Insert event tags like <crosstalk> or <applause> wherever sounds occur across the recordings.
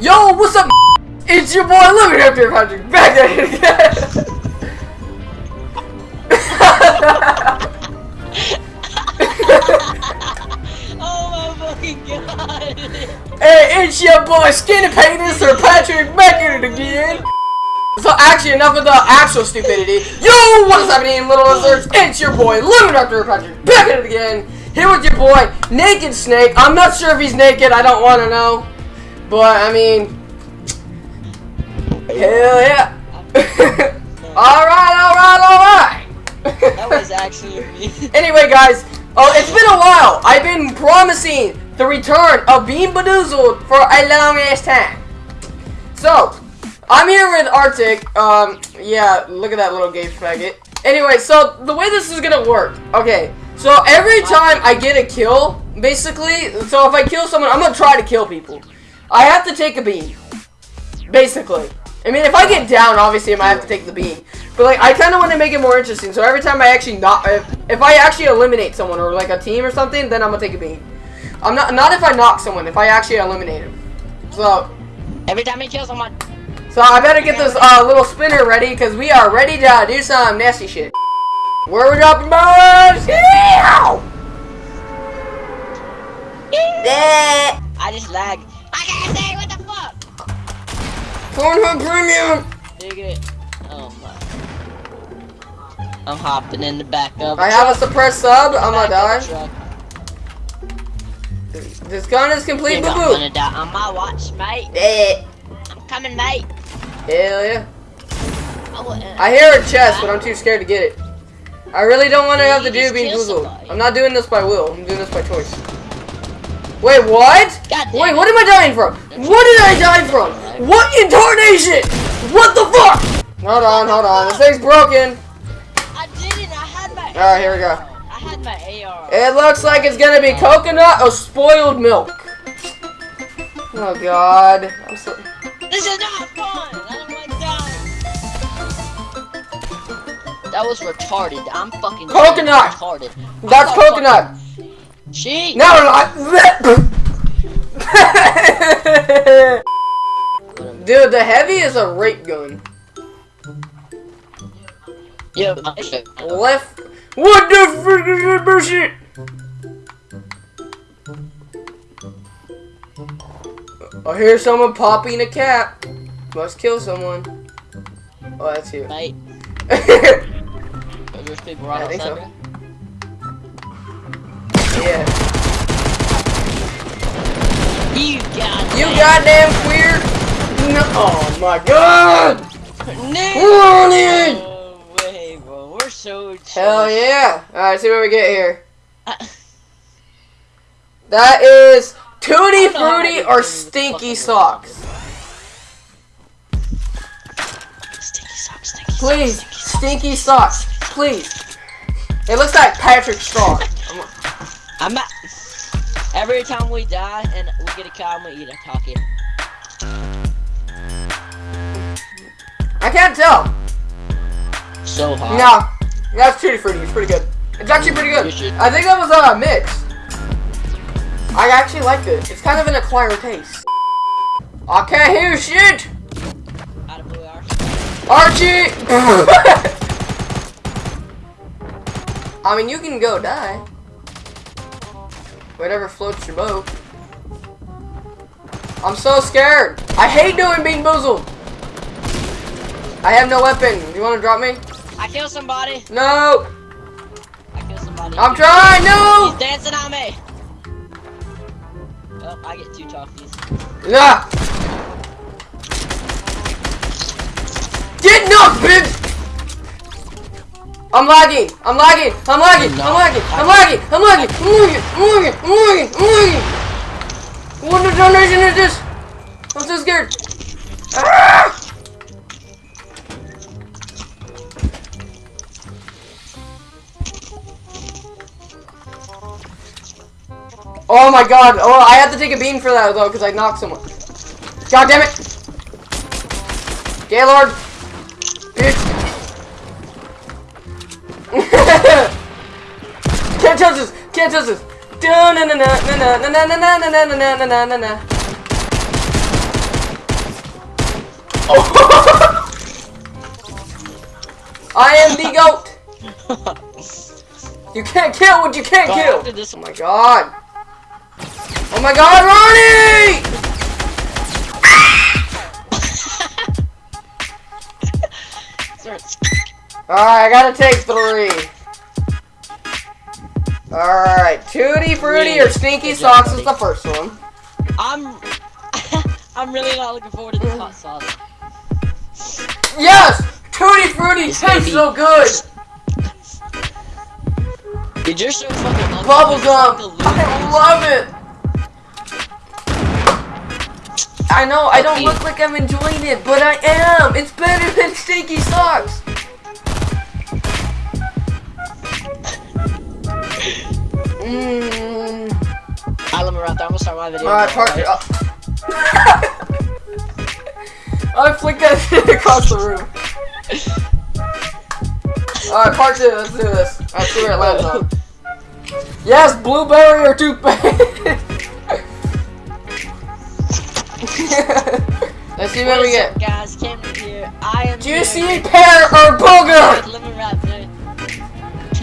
Yo, what's up? It's your boy Lemon Raptor Patrick back at it again. oh my fucking god! hey, it's your boy Skinny Penis or Patrick back at it again. So actually, enough of the actual stupidity. Yo, what is happening, little lizards? It's your boy Lemon Raptor Patrick back at it again. Here with your boy Naked Snake. I'm not sure if he's naked. I don't want to know, but I mean, hell yeah. <laughs> all right, all right, all right. That was actually me. <laughs> Anyway, guys, oh, it's been a while. I've been promising the return of Bean Bedoozled for a long ass time. So, I'm here with Arctic. Um, yeah, look at that little gay faggot. Anyway, so the way this is gonna work, okay. So every time I get a kill, basically, so if I kill someone, I'm gonna try to kill people. I have to take a bean, basically. I mean, if I get down, obviously I might have to take the bean. But like, I kind of want to make it more interesting. So every time I actually not, if, if I actually eliminate someone or like a team or something, then I'm gonna take a bean. I'm not not if I knock someone. If I actually eliminate him. So Every time he kills someone. so I better get this uh, little spinner ready because we are ready to do some nasty shit. Where we dropping bombs? Yeah! I just lag. I can't say what the fuck! Pornhub Premium! Dig it. Oh my. I'm hopping in the back of I have a suppressed sub. I'm gonna die. die. This gun is complete boo-boo. I'm gonna die on my watch, mate. Yeah. I'm coming, mate. Hell yeah. I, hear a chest, but I'm too scared to get it. I really don't want to have to you do being kill boozled. I'm not doing this by will. I'm doing this by choice. Wait, what? Wait, what am I dying from? What did I die from? What incarnation? What the fuck? Hold on, hold on. This thing's broken. I didn't. I had my. Alright, here we go. I had my AR. It looks like it's gonna be coconut or spoiled milk. Oh god. I'm so This is not fun. I don't dying. That was retarded. I'm fucking Coconut. retarded. That's coconut. fucking- She. No, no. <laughs> Dude, the heavy is a rape gun. Yeah. Uh, Left. What the frick is that bullshit? I hear someone popping a cap. Must kill someone. Oh, that's you. Mate, <laughs> yeah. people right I think outside so. there? You got. You goddamn queer. No. Oh my god. No. Running. No way, bro. We're so. Hell yeah. Alright, see what we get here. Uh, that is Tutti I don't know how Frutti or Stinky Socks. Stinky socks. Stinky Please, socks. Stinky Socks. Please. It looks like Patrick Star. <laughs> I'm at. Every time we die and we get a cow, I'm gonna eat a talkie. I can't tell. So hot. No, that's Tutti Frutti. It's pretty good. It's actually pretty good. I think that was a mix. I actually like it. It's kind of an acquired taste. I can't hear shit. Out of blue hours. Archie! <laughs> I mean, you can go die. Whatever floats your boat. I'm so scared. I hate doing Bean Boozled. I have no weapon. You want to drop me? I kill somebody. No. I kill somebody. I'm trying. No. He's dancing on me. Oh, I get two talkies. Nah. Get knocked. I'm lagging. I'm lagging. I'm lagging. I'm lagging. I'm lagging. I'm lagging. I'm lagging. I'm lagging. I'm lagging. I'm lagging. What the donation is this? I'm so scared. Ah! Oh my god. Oh, I have to take a bean for that though, because I knocked someone. God damn it. Gaylord. Bitch. Can't touch this! Can't touch this! Na na na na na na na na na na na na na na na. I am the goat. You can't kill what you can't kill. Oh my god! Oh my god, Ronnie! Alright, I gotta take three. Alright, Tutti Fruity or Stinky Good job, Socks is the first one. I'm <laughs> I'm really not looking forward to this hot sauce. Yes! Tutti Fruity It's tastes be- so good! Dude, you're so fucking ugly. Bubble You're just gum! like a I loser. love it! I know, I don't look like I'm enjoying it, but I am! It's better than Stinky Socks! Mmm. Alright, <laughs> <laughs> let me wrap that. I'm gonna start my video. Alright, now, part. alright? Uh, I flicked that shit across the room. Alright, part two, let's do this. Let's see where it lands on. Yes, blueberry or toothpaste. let's see what What we is get. up, guys? Cameron here. I am Juicy here. pear or booger?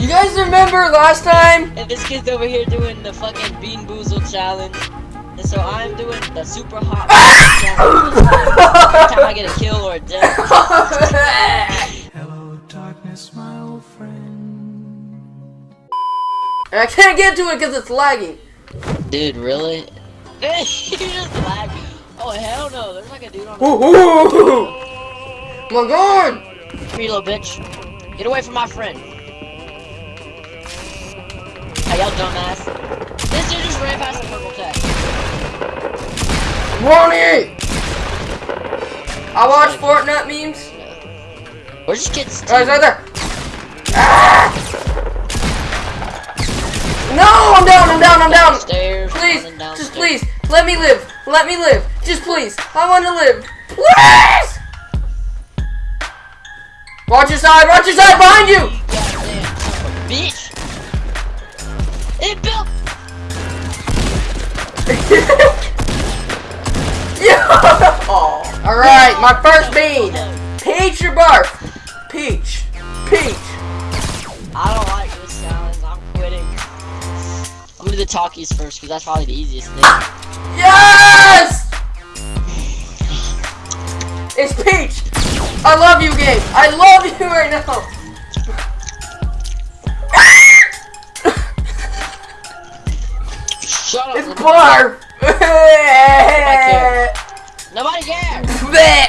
You guys remember last time? And this kid's over here doing the fucking Bean Boozle challenge. And so I'm doing the super hot <laughs> challenge. Every time I get a kill or a death. <laughs> Hello, darkness, my old friend. and I can't get to it because it's lagging. Dude, really? <laughs> you just lag. Oh, hell no. There's like a dude on Ooh, ooh. My god! Come here, little bitch. Get away from my friend. Hey, y'all dumbass. This dude just ran past the purple tag. Ronnie! I watch Fortnite memes. Where's this kid's Oh, he's right there. Ah! No, I'm down, I'm down, I'm down. Downstairs, Please, just please, let me live. Let me live. Just please. I want to live. Please! Watch your side, watch your side behind you! Goddamn son of a bitch. Yeah! Oh. Alright, my first bean. Peach or barf? Peach. Peach. I don't like this challenge. I'm quitting. I'm gonna do the talkies first because that's probably the easiest thing. Yes! It's Peach! I love you, game. I love you right now. Shut up. It's little- barf. Nobody cares. Bleh.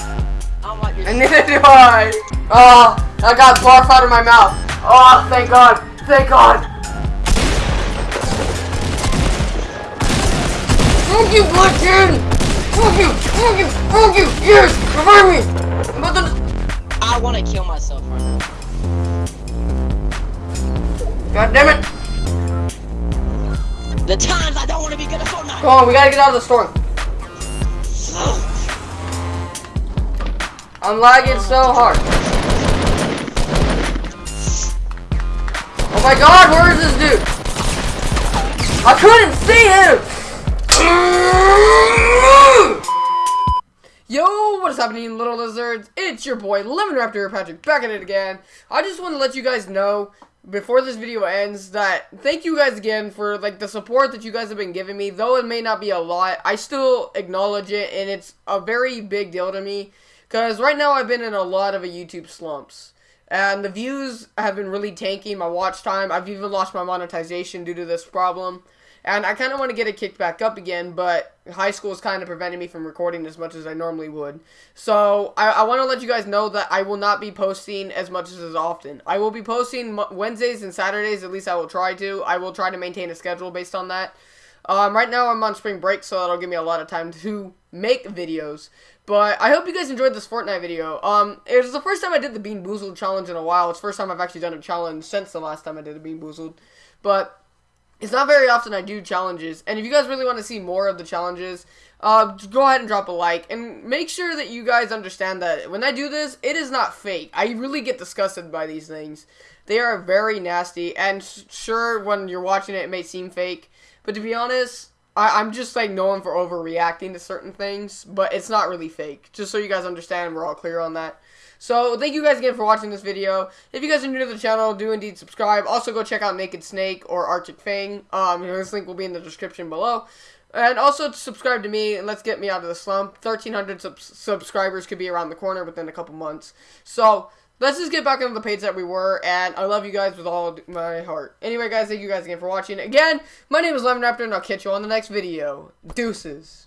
I don't like. And neither do I. Oh, I got barf out of my mouth. Oh, thank God. Thank God. Fuck you, Bloodkin! Fuck you! Fuck you! Fuck you! Yes! Revive me! I'm about to... I want to kill myself right now. God damn it! The times I don't want to be good at Fortnite. Come on, we gotta get out of the storm. I'm lagging so hard. Oh my god, where is this dude? I couldn't see him! Yo, what is happening, little lizards? It's your boy, Lemon Raptor Patrick, back at it again. I just want to let you guys know, before this video ends, that thank you guys again for, like, the support that you guys have been giving me. Though it may not be a lot, I still acknowledge it, and it's a very big deal to me. Because right now I've been in a lot of a YouTube slumps. And the views have been really tanking, my watch time. I've even lost my monetization due to this problem. And I kind of want to get it kicked back up again, but high school is kind of preventing me from recording as much as I normally would. So I, I want to let you guys know that I will not be posting as much as as often. I will be posting Wednesdays and Saturdays, at least I will try to. I will try to maintain a schedule based on that. Um, right now I'm on spring break, so that'll give me a lot of time <laughs> to make videos. But I hope you guys enjoyed this Fortnite video. Um, it was the first time I did the Bean Boozled challenge in a while. It's the first time I've actually done a challenge since the last time I did a Bean Boozled. But it's not very often I do challenges. And if you guys really want to see more of the challenges, uh, go ahead and drop a like. And make sure that you guys understand that when I do this, it is not fake. I really get disgusted by these things. They are very nasty. And sure, when you're watching it, it may seem fake. But to be honest, I, I'm just like known for overreacting to certain things, but it's not really fake. Just so you guys understand, we're all clear on that. So thank you guys again for watching this video. If you guys are new to the channel, do indeed subscribe. Also go check out Naked Snake or Arctic Fang. Um, this link will be in the description below. And also subscribe to me and let's get me out of the slump. 1,300 sub subscribers could be around the corner within a couple months. So let's just get back into the page that we were. And I love you guys with all my heart. Anyway, guys, thank you guys again for watching. Again, my name is Lemon Raptor and I'll catch you on the next video. Deuces.